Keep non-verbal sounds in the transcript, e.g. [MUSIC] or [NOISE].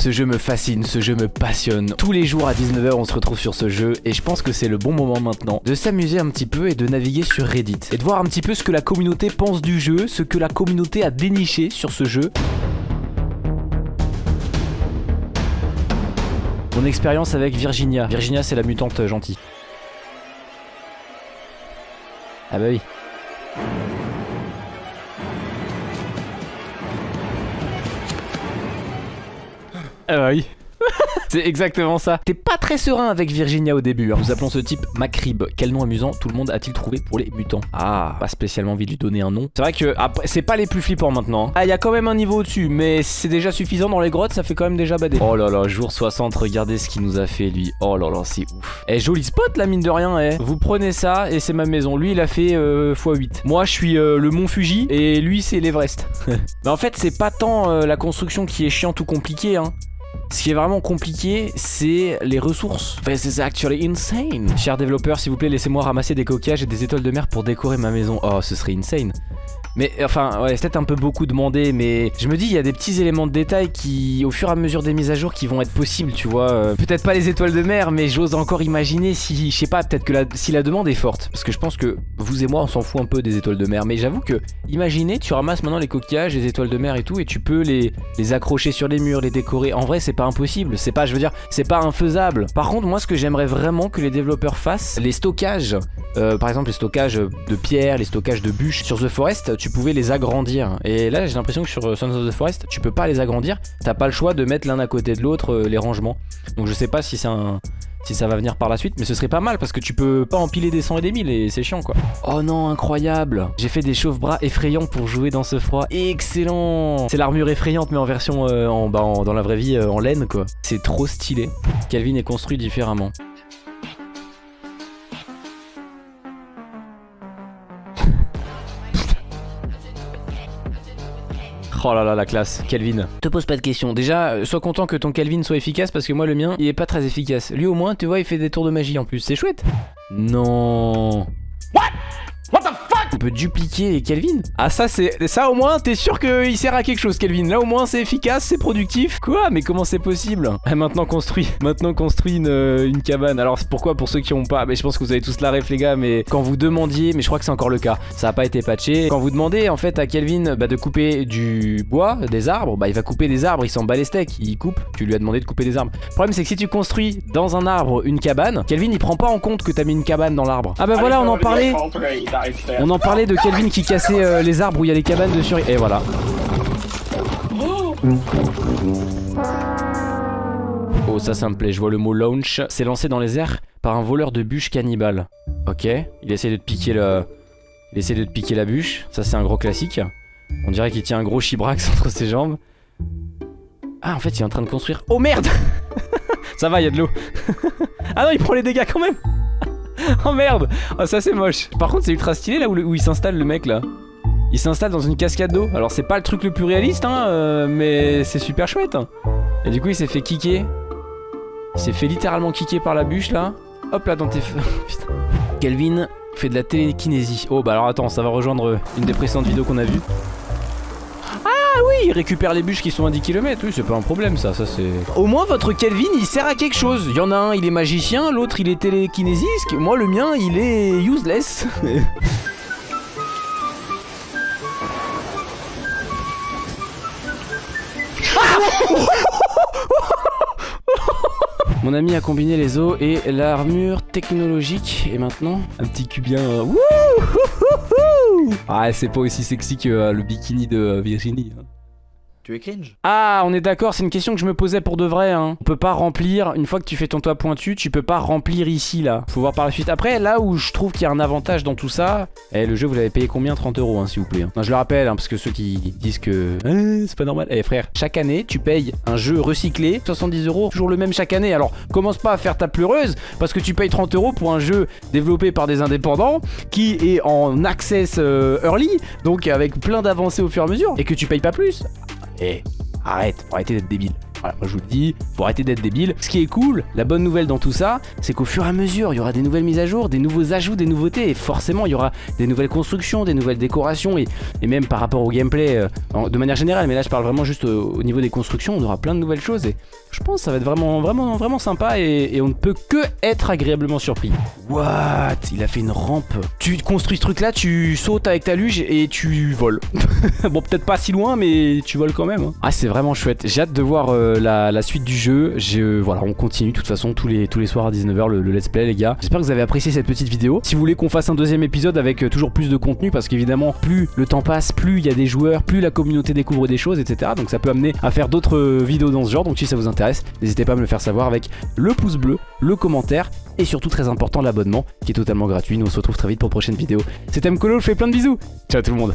Ce jeu me fascine, ce jeu me passionne. Tous les jours à 19h, on se retrouve sur ce jeu et je pense que c'est le bon moment maintenant de s'amuser un petit peu et de naviguer sur Reddit et de voir un petit peu ce que la communauté pense du jeu, ce que la communauté a déniché sur ce jeu. Mon expérience avec Virginia. Virginia, c'est la mutante gentille. Ah bah oui. Ah bah oui. [LAUGHS] C'est exactement ça. T'es pas très serein avec Virginia au début. hein. Nous appelons ce type Macrib. Quel nom amusant tout le monde a-t-il trouvé pour les mutants? Ah, pas spécialement envie de lui donner un nom. C'est vrai que après, c'est pas les plus flippants maintenant. hein. Ah, il y a quand même un niveau au-dessus, mais c'est déjà suffisant dans les grottes, ça fait quand même déjà bader. Oh là là, jour 60, regardez ce qu'il nous a fait lui. Oh là là, c'est ouf. Eh, joli spot la mine de rien, eh. Vous prenez ça et c'est ma maison. Lui, il a fait euh, x8. Moi, je suis euh, le mont Fuji et lui, c'est l'Everest. [LAUGHS] mais en fait, c'est pas tant euh, la construction qui est chiante ou compliquée, hein. Ce qui est vraiment compliqué, c'est les ressources. This is actually insane. Chers développeurs, s'il vous plaît, laissez-moi ramasser des coquillages et des étoiles de mer pour décorer ma maison. Oh, ce serait insane. Mais enfin, ouais, c'est peut-être un peu beaucoup demandé, mais je me dis, il y a des petits éléments de détail qui, au fur et à mesure des mises à jour, qui vont être possibles, tu vois. Euh, peut-être pas les étoiles de mer, mais j'ose encore imaginer si, je sais pas, peut-être que la, si la demande est forte. Parce que je pense que vous et moi, on s'en fout un peu des étoiles de mer. Mais j'avoue que, imaginez, tu ramasses maintenant les coquillages, les étoiles de mer et tout, et tu peux les, les accrocher sur les murs, les décorer. En vrai, c'est pas impossible. C'est pas, je veux dire, c'est pas infaisable. Par contre, moi, ce que j'aimerais vraiment que les développeurs fassent, les stockages, euh, par exemple, les stockages de pierres, les stockages de bûches sur The Forest, tu pouvais les agrandir. Et là, j'ai l'impression que sur euh, Sons of the Forest, tu peux pas les agrandir. T'as pas le choix de mettre l'un à côté de l'autre euh, les rangements. Donc je sais pas si c'est un si ça va venir par la suite, mais ce serait pas mal parce que tu peux pas empiler des 100 et des 1000 et c'est chiant quoi. Oh non, incroyable J'ai fait des chauffe-bras effrayants pour jouer dans ce froid. Excellent C'est l'armure effrayante mais en version euh, en, bah, en- dans la vraie vie euh, en laine quoi. C'est trop stylé. Calvin est construit différemment. Oh là là la classe, Calvin. Te pose pas de questions. Déjà, euh, sois content que ton Calvin soit efficace parce que moi le mien, il est pas très efficace. Lui au moins, tu vois, il fait des tours de magie en plus. C'est chouette. Non. What? On peut dupliquer Kelvin. Ah ça c'est ça au moins t'es sûr qu'il sert à quelque chose Kelvin. Là au moins c'est efficace, c'est productif. Quoi? Mais comment c'est possible? Ah, Maintenant construit, [LAUGHS] maintenant construit une, euh, une cabane. Alors pourquoi pour ceux qui ont pas Mais je pense que vous avez tous la ref les gars Mais quand vous demandiez, mais je crois que c'est encore le cas. Ça a pas été patché. Quand vous demandez en fait à Kelvin bah, de couper du bois, des arbres Bah il va couper des arbres, il s'en bat les steaks Il coupe, tu lui as demandé de couper des arbres. Le problème c'est que si tu construis dans un arbre une cabane Kelvin il prend pas en compte que t'as mis une cabane dans l'arbre. Ah bah voilà on en parlait. on en parlait de Kelvin qui cassait euh, les arbres où il y a les cabanes dessus. Et voilà. Oh ça ça me plaît, je vois le mot launch. C'est lancé dans les airs par un voleur de bûches cannibale. Ok, il essaie de te piquer le... Il essaie de te piquer la bûche. Ça c'est un gros classique. On dirait qu'il tient un gros chibrax [LAUGHS] entre ses jambes. Ah en fait il est en train de construire... Oh merde [LAUGHS] Ça va, il y a de l'eau. [LAUGHS] ah non il prend les dégâts quand même [LAUGHS] Oh merde. Oh ça c'est moche. Par contre c'est ultra stylé là où, il s'installe le mec là. Il s'installe dans une cascade d'eau. Alors c'est pas le truc le plus réaliste hein euh, Mais c'est super chouette hein. Et du coup il s'est fait kicker. Il s'est fait littéralement kicker par la bûche là. Hop là dans tes... [LAUGHS] Putain. Kelvin fait de la télékinésie. Oh bah alors attends ça va rejoindre une des précédentes vidéos qu'on a vues oui il récupère les bûches qui sont à 10 km Oui c'est pas un problème ça Ça c'est... Au moins votre Kelvin il sert à quelque chose. Il y en a un il est magicien L'autre il est télékinésiste Moi le mien il est useless. [LAUGHS] Mon ami a combiné les os et l'armure technologique Et maintenant un petit cubien euh, wouh. Ah c'est pas aussi sexy que euh, le bikini de euh, Virginie hein. Tu es cringe? Ah, on est d'accord, c'est une question que je me posais pour de vrai. Hein. On peut pas remplir, une fois que tu fais ton toit pointu, tu peux pas remplir ici, là. Faut voir par la suite. Après, là où je trouve qu'il y a un avantage dans tout ça, eh, le jeu, vous l'avez payé combien? 30 euros, hein, s'il vous plaît. hein. Je le rappelle, hein, parce que ceux qui disent que Eh, c'est pas normal. Eh, frère, chaque année, tu payes un jeu recyclé, 70 euros, toujours le même chaque année. Alors, commence pas à faire ta pleureuse, parce que tu payes 30 euros pour un jeu développé par des indépendants, qui est en access euh, early, donc avec plein d'avancées au fur et à mesure, et que tu payes pas plus. Eh, arrête, faut arrêter d'être débile. Moi je vous le dis, faut arrêter d'être débile. Ce qui est cool, la bonne nouvelle dans tout ça, c'est qu'au fur et à mesure, il y aura des nouvelles mises à jour, des nouveaux ajouts, des nouveautés, et forcément il y aura des nouvelles constructions, des nouvelles décorations, et, et même par rapport au gameplay euh, de manière générale, mais là je parle vraiment juste euh, au niveau des constructions, on aura plein de nouvelles choses, et je pense que ça va être vraiment, vraiment, vraiment sympa, et, on ne peut que être agréablement surpris. What? Il a fait une rampe. Tu construis ce truc là, tu sautes avec ta luge et tu voles. [LAUGHS] bon, peut-être pas si loin, mais tu voles quand même. hein. Ah, c'est vraiment chouette. J'ai hâte de voir euh, la, la suite du jeu. Je, voilà, on continue de toute façon tous les, tous les soirs à 19h le, le let's play, les gars. J'espère que vous avez apprécié cette petite vidéo. Si vous voulez qu'on fasse un deuxième épisode avec euh, toujours plus de contenu, parce qu'évidemment, plus le temps passe, plus il y a des joueurs, plus la communauté découvre des choses, etc. Donc ça peut amener à faire d'autres euh, vidéos dans ce genre. Donc si ça vous intéresse, n'hésitez pas à me le faire savoir avec le pouce bleu, le commentaire et surtout très important l'abonnement qui est totalement gratuit. Nous on se retrouve très vite pour une prochaine vidéo. C'était Mkolo, je fais plein de bisous. Ciao tout le monde.